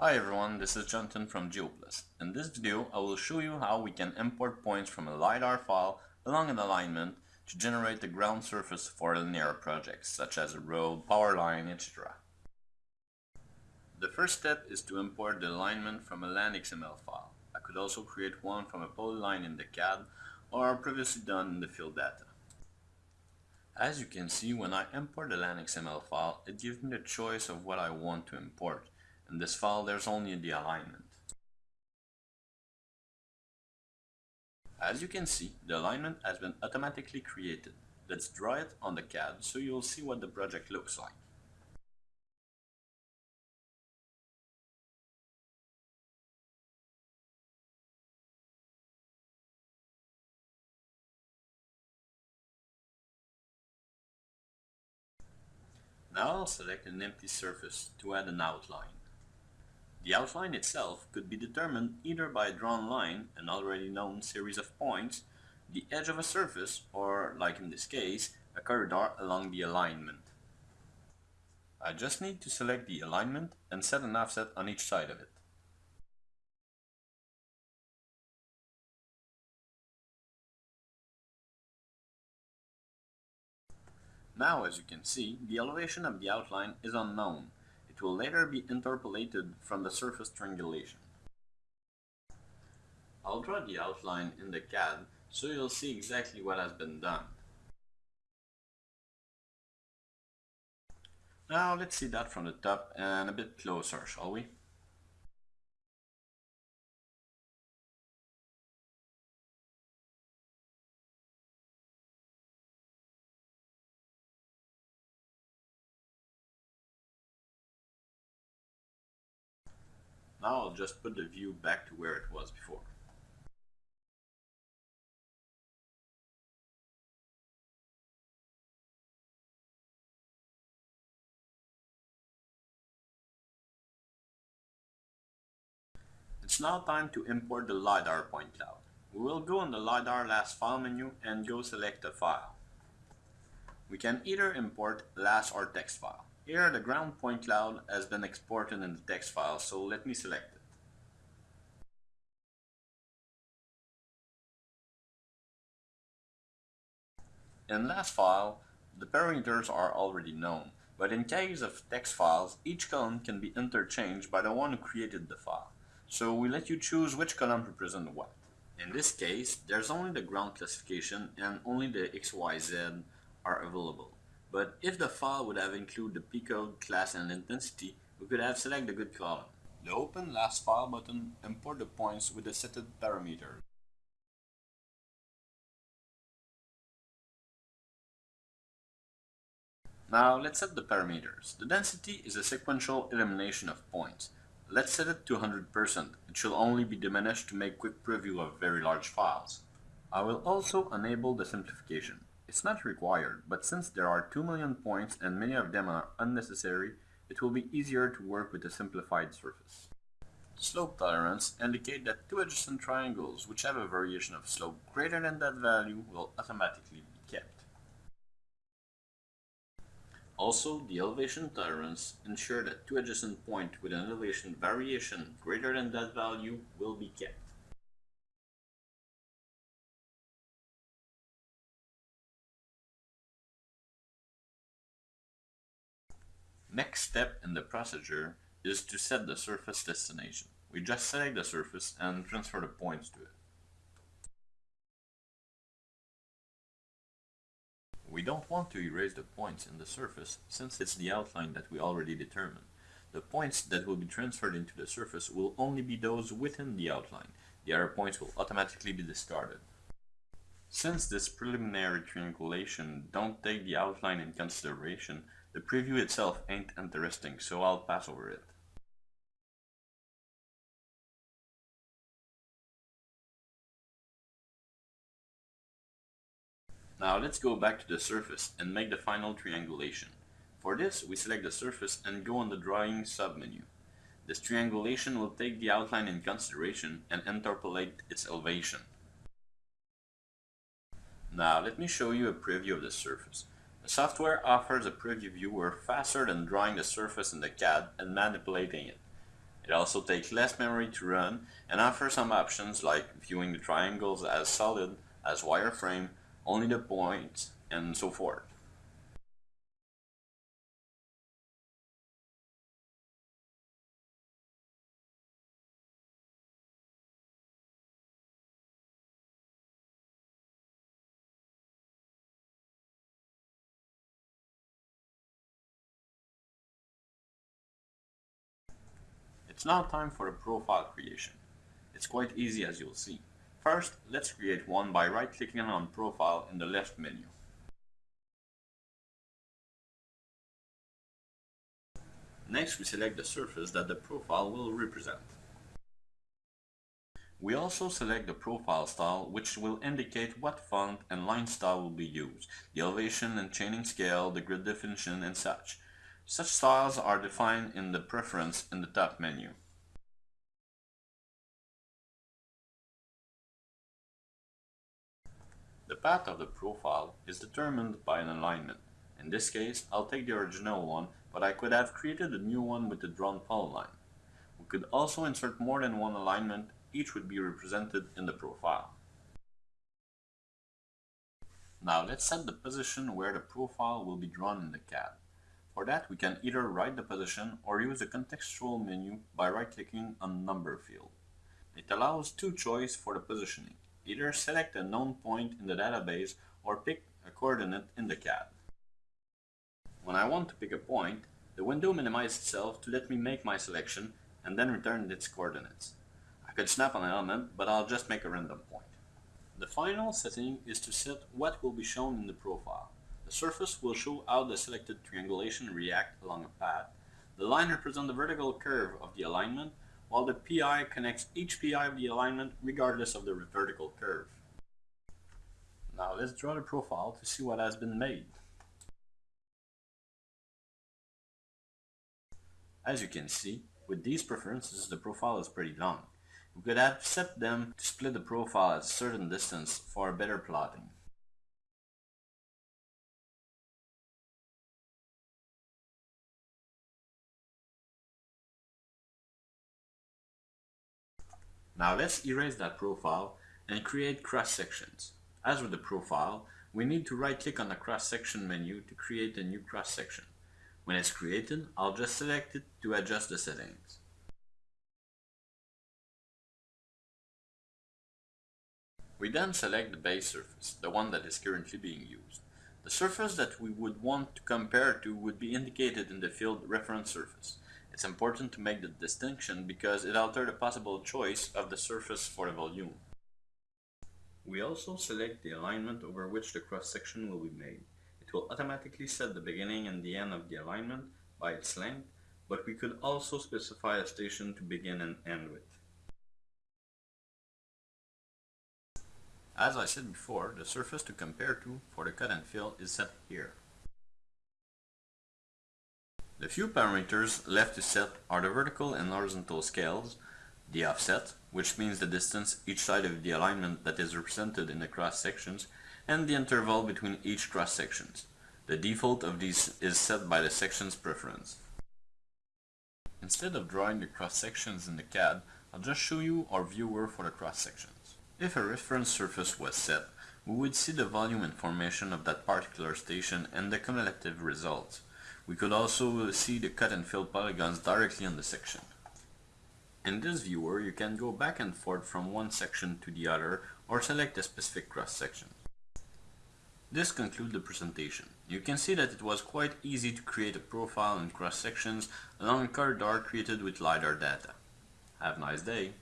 Hi everyone, this is Jonathan from GeoPlus. In this video, I will show you how we can import points from a LiDAR file along an alignment to generate the ground surface for linear projects, such as a road, power line, etc. The first step is to import the alignment from a LandXML file. I could also create one from a polyline in the CAD or previously done in the field data. As you can see, when I import the LandXML file, it gives me the choice of what I want to import. In this file there's only the alignment. As you can see, the alignment has been automatically created. Let's draw it on the CAD so you'll see what the project looks like. Now I'll select an empty surface to add an outline. The outline itself could be determined either by a drawn line, an already known series of points, the edge of a surface, or, like in this case, a corridor along the alignment. I just need to select the alignment and set an offset on each side of it. Now as you can see, the elevation of the outline is unknown, it will later be interpolated from the surface triangulation. I'll draw the outline in the CAD so you'll see exactly what has been done. Now let's see that from the top and a bit closer, shall we? Now I'll just put the view back to where it was before. It's now time to import the LiDAR point cloud. We will go on the LiDAR LAS file menu and go select a file. We can either import LAS or text file. Here the ground point cloud has been exported in the text file, so let me select it. In LAS file, the parameters are already known, but in case of text files, each column can be interchanged by the one who created the file. So we let you choose which column represents what. In this case, there's only the ground classification and only the XYZ are available. But if the file would have included the P-code, class, and intensity, we could have selected the good column. The Open LAS File button import the points with the setted parameters. Now let's set the parameters. The density is a sequential elimination of points. Let's set it to 100%. It should only be diminished to make quick preview of very large files. I will also enable the simplification. It's not required, but since there are 2 million points and many of them are unnecessary, it will be easier to work with a simplified surface. Slope tolerance indicate that two adjacent triangles which have a variation of slope greater than that value will automatically be kept. Also, the elevation tolerance ensure that two adjacent points with an elevation variation greater than that value will be kept. Next step in the procedure is to set the surface destination. We just select the surface and transfer the points to it. We don't want to erase the points in the surface since it's the outline that we already determined. The points that will be transferred into the surface will only be those within the outline. The other points will automatically be discarded. Since this preliminary triangulation don't take the outline in consideration, the preview itself ain't interesting, so I'll pass over it. Now let's go back to the surface and make the final triangulation. For this, we select the surface and go on the drawing submenu. This triangulation will take the outline in consideration and interpolate its elevation. Now let me show you a preview of the surface. The software offers a preview viewer faster than drawing the surface in the CAD and manipulating it. It also takes less memory to run and offers some options like viewing the triangles as solid, as wireframe, only the points, and so forth. It's now time for a profile creation. It's quite easy as you'll see. First, let's create one by right-clicking on Profile in the left menu. Next, we select the surface that the profile will represent. We also select the profile style which will indicate what font and line style will be used, the elevation and chaining scale, the grid definition and such. Such styles are defined in the preference in the top menu. The path of the profile is determined by an alignment. In this case, I'll take the original one, but I could have created a new one with the drawn polyline. We could also insert more than one alignment, each would be represented in the profile. Now let's set the position where the profile will be drawn in the CAD. For that, we can either write the position or use the contextual menu by right-clicking on Number field. It allows two choices for the positioning. Either select a known point in the database or pick a coordinate in the CAD. When I want to pick a point, the window minimizes itself to let me make my selection and then return its coordinates. I could snap an element, but I'll just make a random point. The final setting is to set what will be shown in the profile. The surface will show how the selected triangulation react along a path. The line represents the vertical curve of the alignment, while the PI connects each PI of the alignment regardless of the vertical curve. Now let's draw the profile to see what has been made. As you can see, with these preferences the profile is pretty long. We could have set them to split the profile at a certain distance for a better plotting. Now let's erase that profile and create cross sections. As with the profile, we need to right click on the cross section menu to create a new cross section. When it's created, I'll just select it to adjust the settings. We then select the base surface, the one that is currently being used. The surface that we would want to compare to would be indicated in the field reference surface. It's important to make the distinction because it alters the possible choice of the surface for the volume. We also select the alignment over which the cross-section will be made. It will automatically set the beginning and the end of the alignment by its length, but we could also specify a station to begin and end with. As I said before, the surface to compare to for the cut and fill is set here. The few parameters left to set are the vertical and horizontal scales, the offset, which means the distance each side of the alignment that is represented in the cross sections, and the interval between each cross sections. The default of these is set by the section's preference. Instead of drawing the cross sections in the CAD, I'll just show you our viewer for the cross sections. If a reference surface was set, we would see the volume information of that particular station and the cumulative results. We could also uh, see the cut and fill polygons directly on the section. In this viewer, you can go back and forth from one section to the other or select a specific cross-section. This concludes the presentation. You can see that it was quite easy to create a profile and cross-sections along a corridor created with LiDAR data. Have a nice day!